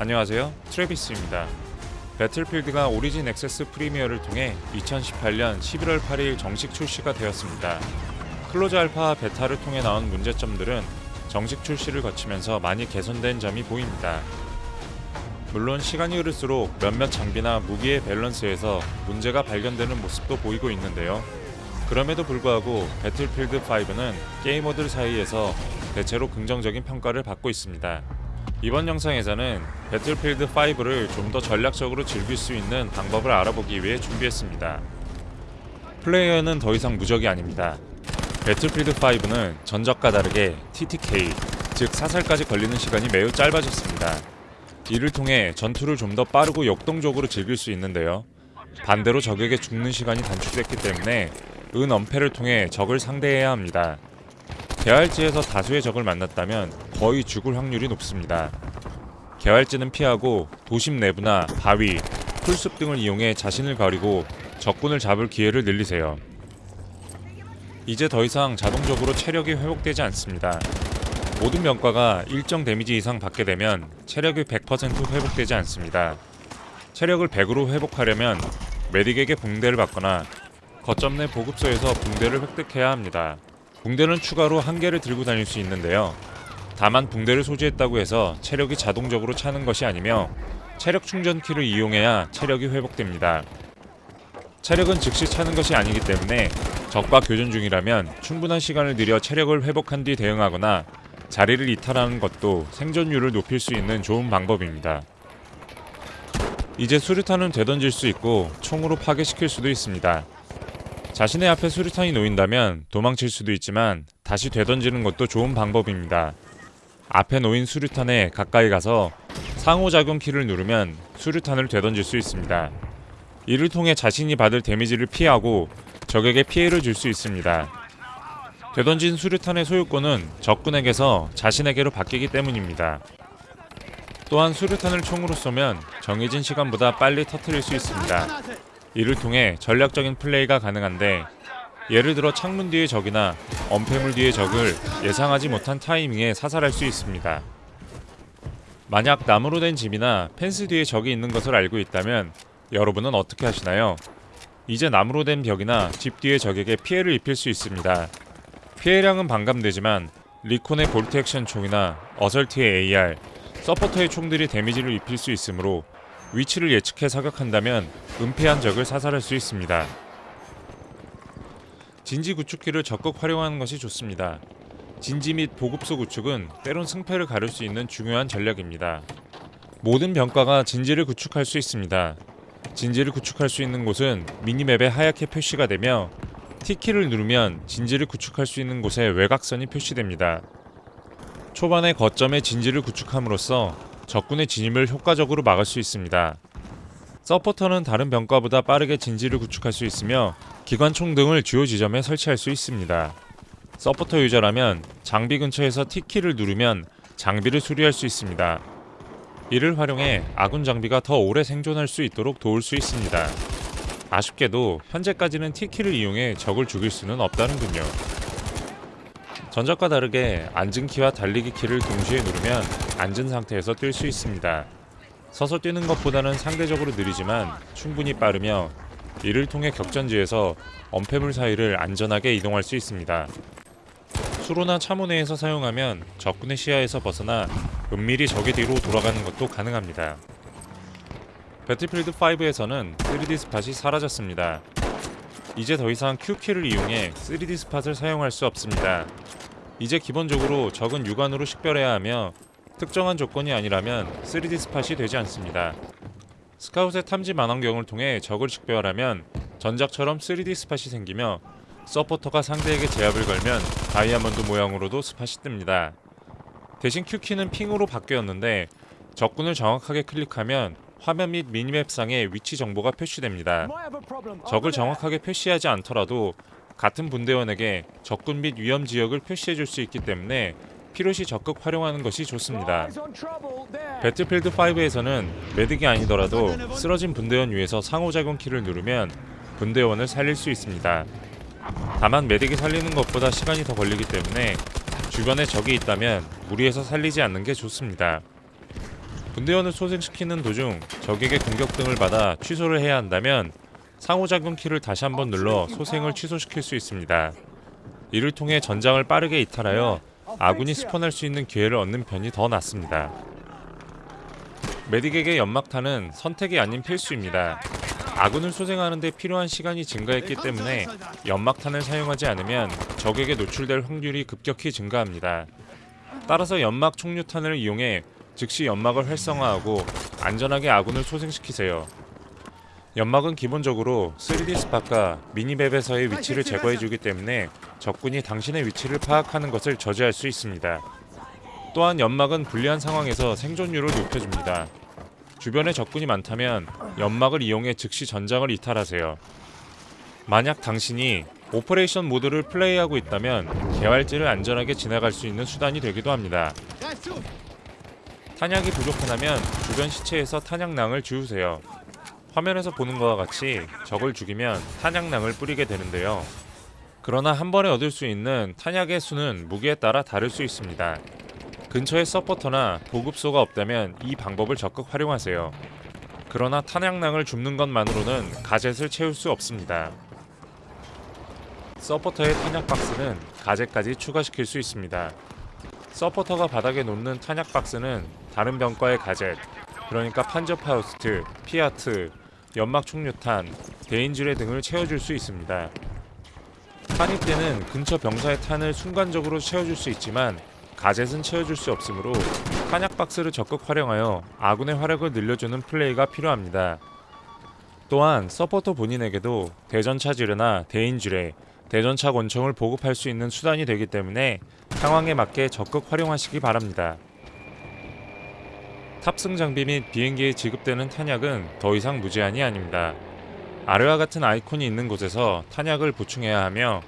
안녕하세요. 트래비스입니다. Battlefield가 Origin Access Premier를 통해 2018년 11월 8일 정식 출시가 되었습니다. close 알파 베타를 통해 나온 문제점들은 정식 출시를 거치면서 많이 개선된 점이 보입니다. 물론 시간이 흐를수록 몇몇 장비나 무기의 밸런스에서 문제가 발견되는 모습도 보이고 있는데요. 그럼에도 불구하고 Battlefield 5는 게이머들 사이에서 대체로 긍정적인 평가를 받고 있습니다. 이번 영상에서는 배틀필드 5를 좀 더 전략적으로 즐길 수 있는 방법을 알아보기 위해 준비했습니다. 플레이어는 더 이상 무적이 아닙니다. 배틀필드 5는 전적과 다르게 TTK, 즉 사살까지 걸리는 시간이 매우 짧아졌습니다. 이를 통해 전투를 좀 더 빠르고 역동적으로 즐길 수 있는데요. 반대로 적에게 죽는 시간이 단축됐기 때문에 은 엄폐를 통해 적을 상대해야 합니다. 개활지에서 다수의 적을 만났다면 거의 죽을 확률이 높습니다. 개활지는 피하고 도심 내부나 바위, 풀숲 등을 이용해 자신을 가리고 적군을 잡을 기회를 늘리세요. 이제 더 이상 자동적으로 체력이 회복되지 않습니다. 모든 병과가 일정 데미지 이상 받게 되면 체력이 100% 회복되지 않습니다. 체력을 100으로 회복하려면 메딕에게 붕대를 받거나 거점 내 보급소에서 붕대를 획득해야 합니다. 붕대는 추가로 한 개를 들고 다닐 수 있는데요. 다만 붕대를 소지했다고 해서 체력이 자동적으로 차는 것이 아니며 체력 충전키를 이용해야 체력이 회복됩니다. 체력은 즉시 차는 것이 아니기 때문에 적과 교전 중이라면 충분한 시간을 들여 체력을 회복한 뒤 대응하거나 자리를 이탈하는 것도 생존율을 높일 수 있는 좋은 방법입니다. 이제 수류탄은 되던질 수 있고 총으로 파괴시킬 수도 있습니다. 자신의 앞에 수류탄이 놓인다면 도망칠 수도 있지만 다시 되던지는 것도 좋은 방법입니다. 앞에 놓인 수류탄에 가까이 가서 상호작용 키를 누르면 수류탄을 되던질 수 있습니다. 이를 통해 자신이 받을 데미지를 피하고 적에게 피해를 줄 수 있습니다. 되던진 수류탄의 소유권은 적군에게서 자신에게로 바뀌기 때문입니다. 또한 수류탄을 총으로 쏘면 정해진 시간보다 빨리 터트릴 수 있습니다. 이를 통해 전략적인 플레이가 가능한데 예를 들어 창문 뒤의 적이나 엄폐물 뒤의 적을 예상하지 못한 타이밍에 사살할 수 있습니다. 만약 나무로 된 집이나 펜스 뒤에 적이 있는 것을 알고 있다면 여러분은 어떻게 하시나요? 이제 나무로 된 벽이나 집 뒤의 적에게 피해를 입힐 수 있습니다. 피해량은 반감되지만 recon의 bolt action 총이나 assault의 AR, 서포터의 총들이 damage를 입힐 수 있으므로 위치를 예측해 사격한다면 은폐한 적을 사살할 수 있습니다. 진지 구축기를 적극 활용하는 것이 좋습니다. 진지 및 보급소 구축은 때론 승패를 가를 수 있는 중요한 전략입니다. 모든 병과가 진지를 구축할 수 있습니다. 진지를 구축할 수 있는 곳은 minimap에 하얗게 표시가 되며 T키를 누르면 진지를 구축할 수 있는 곳에 외곽선이 표시됩니다. 초반에 거점에 진지를 구축함으로써 적군의 진입을 효과적으로 막을 수 있습니다. 서포터는 다른 병과보다 빠르게 진지를 구축할 수 있으며 기관총 등을 주요 지점에 설치할 수 있습니다. 서포터 유저라면 장비 근처에서 T키를 누르면 장비를 수리할 수 있습니다. 이를 활용해 아군 장비가 더 오래 생존할 수 있도록 도울 수 있습니다. 아쉽게도 현재까지는 T키를 이용해 적을 죽일 수는 없다는군요. 전작과 다르게 앉은 키와 달리기 키를 동시에 누르면 앉은 상태에서 뛸 수 있습니다. 서서 뛰는 것보다는 상대적으로 느리지만 충분히 빠르며 이를 통해 격전지에서 엄폐물 사이를 안전하게 이동할 수 있습니다. 수로나 차모 내에서 사용하면 적군의 시야에서 벗어나 은밀히 적의 뒤로 돌아가는 것도 가능합니다. Battlefield 5에서는 3D spot이 사라졌습니다. 이제 더 이상 Q키를 이용해 3D spot을 사용할 수 없습니다. 이제 기본적으로 적은 육안으로 식별해야 하며 특정한 조건이 아니라면 3D spot이 되지 않습니다. scout의 탐지 망원경을 통해 적을 식별하면 전작처럼 3D spot이 생기며 서포터가 상대에게 제압을 걸면 다이아몬드 모양으로도 spot이 뜹니다. 대신 Q키는 핑으로 바뀌었는데 적군을 정확하게 클릭하면 화면 및 미니맵상에 위치 정보가 표시됩니다. 적을 정확하게 표시하지 않더라도 같은 분대원에게 적군 및 위험 지역을 표시해 줄 수 있기 때문에 필요시 적극 활용하는 것이 좋습니다. 배틀필드 5에서는 매듭이 아니더라도 쓰러진 분대원 위에서 상호작용 키를 누르면 분대원을 살릴 수 있습니다. 다만 메딕이 살리는 것보다 시간이 더 걸리기 때문에 주변에 적이 있다면 무리해서 살리지 않는 게 좋습니다. 분대원을 소생시키는 도중 적에게 공격 등을 받아 취소를 해야 한다면 상호작용 키를 다시 한번 눌러 소생을 취소시킬 수 있습니다. 이를 통해 전장을 빠르게 이탈하여 아군이 스폰할 수 있는 기회를 얻는 편이 더 낫습니다. 메딕에게 연막탄은 선택이 아닌 필수입니다. 아군을 소생하는 데 필요한 시간이 증가했기 때문에 연막탄을 사용하지 않으면 적에게 노출될 확률이 급격히 증가합니다. 따라서 연막 총류탄을 이용해 즉시 연막을 활성화하고 안전하게 아군을 소생시키세요. 연막은 기본적으로 3D 스팟과 미니맵에서의 위치를 제거해주기 때문에 적군이 당신의 위치를 파악하는 것을 저지할 수 있습니다. 또한 연막은 불리한 상황에서 생존율을 높여줍니다. 주변에 적군이 많다면 연막을 이용해 즉시 전장을 이탈하세요. 만약 당신이 operation 모드를 플레이하고 있다면 개활지를 안전하게 지나갈 수 있는 수단이 되기도 합니다. 탄약이 부족하다면 주변 시체에서 탄약낭을 주우세요. 화면에서 보는 것과 같이 적을 죽이면 탄약낭을 뿌리게 되는데요. 그러나 한 번에 얻을 수 있는 탄약의 수는 무기에 따라 다를 수 있습니다. 근처에 서포터나 보급소가 없다면 이 방법을 적극 활용하세요. 그러나 탄약낭을 줍는 것만으로는 가젯을 채울 수 없습니다. 서포터의 탄약 박스는 가젯까지 추가시킬 수 있습니다. 서포터가 바닥에 놓는 탄약 박스는 다른 병과의 가젯, 그러니까 판저파우스트, PIAT, 연막 총류탄, 대인지뢰 등을 채워줄 수 있습니다. 탄입대는 근처 병사의 탄을 순간적으로 채워줄 수 있지만 가젯은 채워줄 수 없으므로 탄약 박스를 적극 활용하여 아군의 화력을 늘려주는 플레이가 필요합니다. 또한 서포터 본인에게도 대전차 지뢰나 대인지뢰, 대전차 권총을 보급할 수 있는 수단이 되기 때문에 상황에 맞게 적극 활용하시기 바랍니다. 탑승 장비 및 비행기에 지급되는 탄약은 더 이상 무제한이 아닙니다. 아래와 같은 아이콘이 있는 곳에서 탄약을 보충해야 하며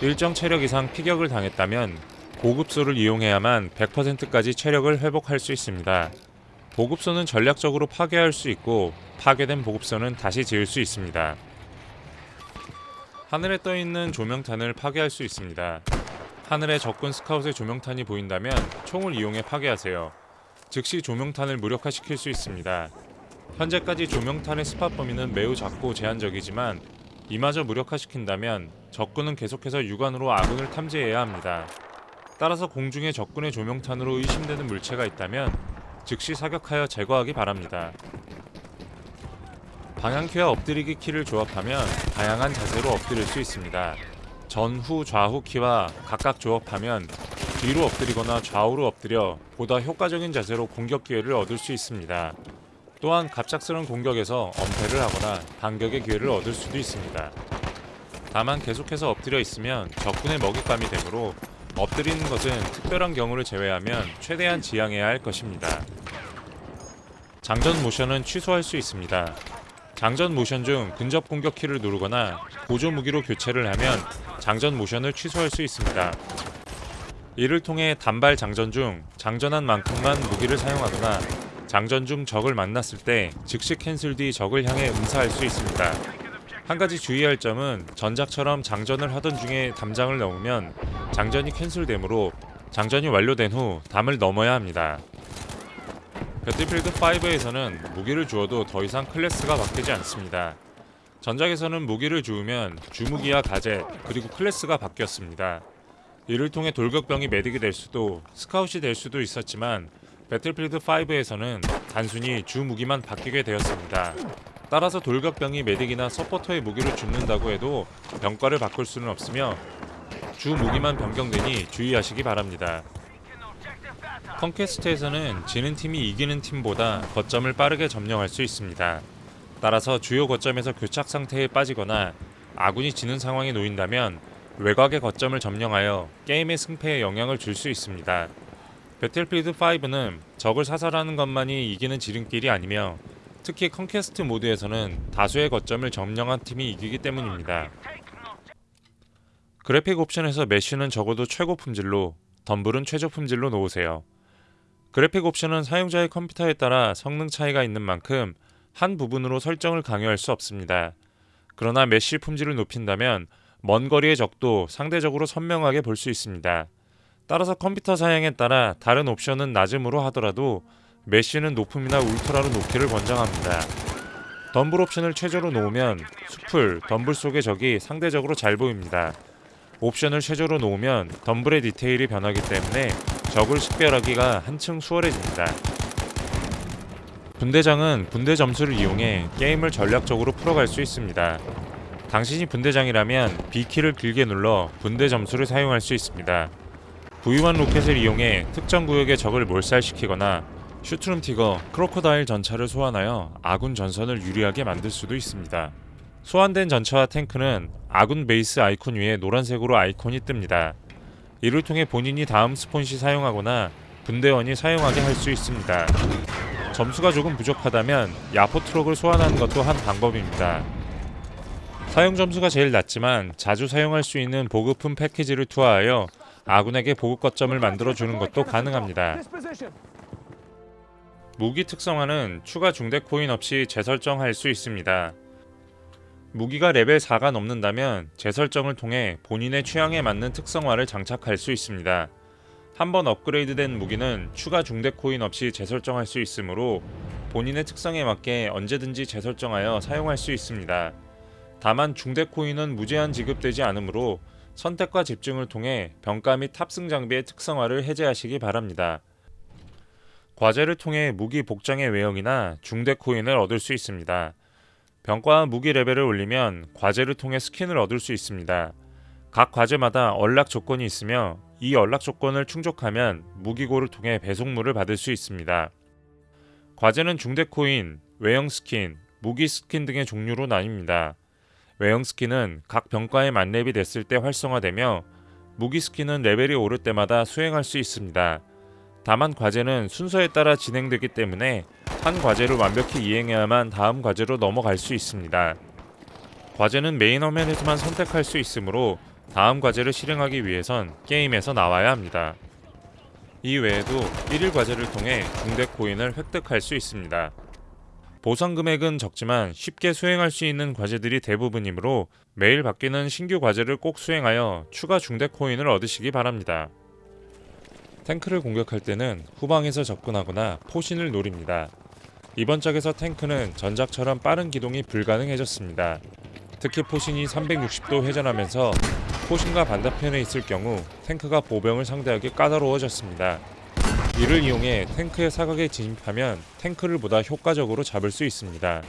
일정 체력 이상 피격을 당했다면 보급소를 이용해야만 100%까지 체력을 회복할 수 있습니다. 보급소는 전략적으로 파괴할 수 있고 파괴된 보급소는 다시 지을 수 있습니다. 하늘에 떠 있는 조명탄을 파괴할 수 있습니다. 하늘에 적군 스카웃의 조명탄이 보인다면 총을 이용해 파괴하세요. 즉시 조명탄을 무력화시킬 수 있습니다. 현재까지 조명탄의 스팟 범위는 매우 작고 제한적이지만 이마저 무력화시킨다면 적군은 계속해서 육안으로 아군을 탐지해야 합니다. 따라서 공중에 적군의 조명탄으로 의심되는 물체가 있다면 즉시 사격하여 제거하기 바랍니다. 방향키와 엎드리기 키를 조합하면 다양한 자세로 엎드릴 수 있습니다. 전후 좌후 키와 각각 조합하면 뒤로 엎드리거나 좌우로 엎드려 보다 효과적인 자세로 공격 기회를 얻을 수 있습니다. 또한 갑작스러운 공격에서 엄폐를 하거나 반격의 기회를 얻을 수도 있습니다. 다만 계속해서 엎드려 있으면 적군의 먹잇감이 되므로 엎드리는 것은 특별한 경우를 제외하면 최대한 지양해야 할 것입니다. 장전 모션은 취소할 수 있습니다. 장전 모션 중 근접 공격 키를 누르거나 보조 무기로 교체를 하면 장전 모션을 취소할 수 있습니다. 이를 통해 단발 장전 중 장전한 만큼만 무기를 사용하거나 장전 중 적을 만났을 때 즉시 cancel 뒤 적을 향해 응사할 수 있습니다. 한 가지 주의할 점은 전작처럼 장전을 하던 중에 담장을 넘으면 장전이 cancel되므로 장전이 완료된 후 담을 넘어야 합니다. Battlefield 5에서는 무기를 주워도 더 이상 클래스가 바뀌지 않습니다. 전작에서는 무기를 주우면 주무기와 가젯 그리고 클래스가 바뀌었습니다. 이를 통해 돌격병이 medic이 될 수도 scout이 될 수도 있었지만 Battlefield 5에서는 단순히 주 무기만 바뀌게 되었습니다. 따라서 돌격병이 medic이나 서포터의 무기를 줍는다고 해도 병과를 바꿀 수는 없으며 주 무기만 변경되니 주의하시기 바랍니다. Conquest에서는 지는 팀이 이기는 팀보다 거점을 빠르게 점령할 수 있습니다. 따라서 주요 거점에서 교착 상태에 빠지거나 아군이 지는 상황에 놓인다면 외곽의 거점을 점령하여 게임의 승패에 영향을 줄 수 있습니다. Battlefield 5는 적을 사살하는 것만이 이기는 지름길이 아니며 특히 Conquest 모드에서는 다수의 거점을 점령한 팀이 이기기 때문입니다. 그래픽 옵션에서 mesh는 적어도 최고 품질로, 덤불은 최저 품질로 놓으세요. 그래픽 옵션은 사용자의 컴퓨터에 따라 성능 차이가 있는 만큼 한 부분으로 설정을 강요할 수 없습니다. 그러나 mesh 품질을 높인다면 먼 거리의 적도 상대적으로 선명하게 볼 수 있습니다. 따라서 컴퓨터 사양에 따라 다른 옵션은 낮음으로 하더라도 메쉬는 높음이나 울트라로 놓기를 권장합니다. 덤블 옵션을 최저로 놓으면 수풀, 덤블 속의 적이 상대적으로 잘 보입니다. 옵션을 최저로 놓으면 덤블의 디테일이 변하기 때문에 적을 식별하기가 한층 수월해집니다. 분대장은 분대 점수를 이용해 게임을 전략적으로 풀어갈 수 있습니다. 당신이 분대장이라면 B키를 길게 눌러 분대 점수를 사용할 수 있습니다. V1 로켓을 이용해 특정 구역의 적을 몰살시키거나 Sturmtiger, Crocodile 전차를 소환하여 아군 전선을 유리하게 만들 수도 있습니다. 소환된 전차와 탱크는 아군 베이스 아이콘 위에 노란색으로 아이콘이 뜹니다. 이를 통해 본인이 다음 spawn 시 사용하거나 분대원이 사용하게 할 수 있습니다. 점수가 조금 부족하다면 야포 트럭을 소환하는 것도 한 방법입니다. 사용 점수가 제일 낮지만 자주 사용할 수 있는 보급품 패키지를 투하하여 아군에게 보급 거점을 만들어 주는 것도 가능합니다. 무기 특성화는 추가 중대 코인 없이 재설정할 수 있습니다. 무기가 레벨 4가 넘는다면 재설정을 통해 본인의 취향에 맞는 특성화를 장착할 수 있습니다. 한번 업그레이드된 무기는 추가 중대 코인 없이 재설정할 수 있으므로 본인의 특성에 맞게 언제든지 재설정하여 사용할 수 있습니다. 다만 중대 코인은 무제한 지급되지 않으므로 선택과 집중을 통해 병과 및 탑승 장비의 특성화를 해제하시기 바랍니다. 과제를 통해 무기 복장의 외형이나 중대 코인을 얻을 수 있습니다. 병과와 무기 레벨을 올리면 과제를 통해 스킨을 얻을 수 있습니다. 각 과제마다 unlock 조건이 있으며 이 unlock 조건을 충족하면 무기고를 통해 배송물을 받을 수 있습니다. 과제는 중대 코인, 외형 스킨, 무기 스킨 등의 종류로 나뉩니다. 외형 스킨은 각 병과에 만렙이 됐을 때 활성화되며 무기 스킨은 레벨이 오를 때마다 수행할 수 있습니다. 다만 과제는 순서에 따라 진행되기 때문에 한 과제를 완벽히 이행해야만 다음 과제로 넘어갈 수 있습니다. 과제는 메인 화면에서만 선택할 수 있으므로 다음 과제를 실행하기 위해선 게임에서 나와야 합니다. 이 외에도 1일 과제를 통해 중대 코인을 획득할 수 있습니다. 보상 금액은 적지만 쉽게 수행할 수 있는 과제들이 대부분이므로 매일 바뀌는 신규 과제를 꼭 수행하여 추가 중대 코인을 얻으시기 바랍니다. 탱크를 공격할 때는 후방에서 접근하거나 포신을 노립니다. 이번 작에서 탱크는 전작처럼 빠른 기동이 불가능해졌습니다. 특히 포신이 360도 회전하면서 포신과 반대편에 있을 경우 탱크가 보병을 상대하기 까다로워졌습니다. 이를 이용해 탱크의 사각에 진입하면 탱크를 보다 효과적으로 잡을 수 있습니다.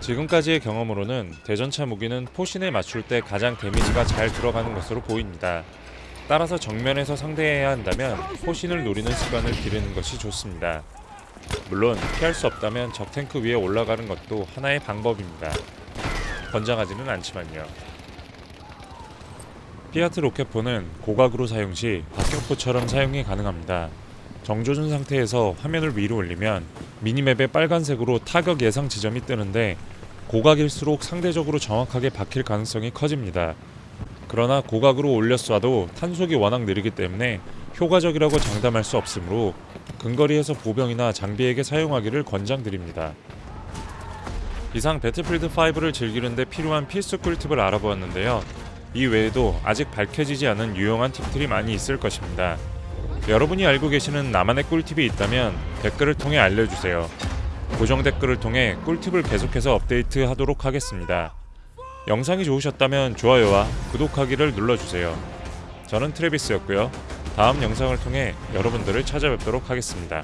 지금까지의 경험으로는 대전차 무기는 포신에 맞출 때 가장 데미지가 잘 들어가는 것으로 보입니다. 따라서 정면에서 상대해야 한다면 포신을 노리는 습관을 기르는 것이 좋습니다. 물론 피할 수 없다면 적 탱크 위에 올라가는 것도 하나의 방법입니다. 권장하지는 않지만요. 피아트 로켓포는 고각으로 사용 시 박격포처럼 사용이 가능합니다. 정조준 상태에서 화면을 위로 올리면 미니맵에 빨간색으로 타격 예상 지점이 뜨는데 고각일수록 상대적으로 정확하게 박힐 가능성이 커집니다. 그러나 고각으로 올려 쏴도 탄속이 워낙 느리기 때문에 효과적이라고 장담할 수 없으므로 근거리에서 보병이나 장비에게 사용하기를 권장드립니다. 이상 배틀필드 5를 즐기는데 필요한 필수 꿀팁을 알아보았는데요. 이 외에도 아직 밝혀지지 않은 유용한 팁들이 많이 있을 것입니다. 여러분이 알고 계시는 나만의 꿀팁이 있다면 댓글을 통해 알려주세요. 고정 댓글을 통해 꿀팁을 계속해서 업데이트하도록 하겠습니다. 영상이 좋으셨다면 좋아요와 구독하기를 눌러주세요. 저는 트레비스였고요. 다음 영상을 통해 여러분들을 찾아뵙도록 하겠습니다.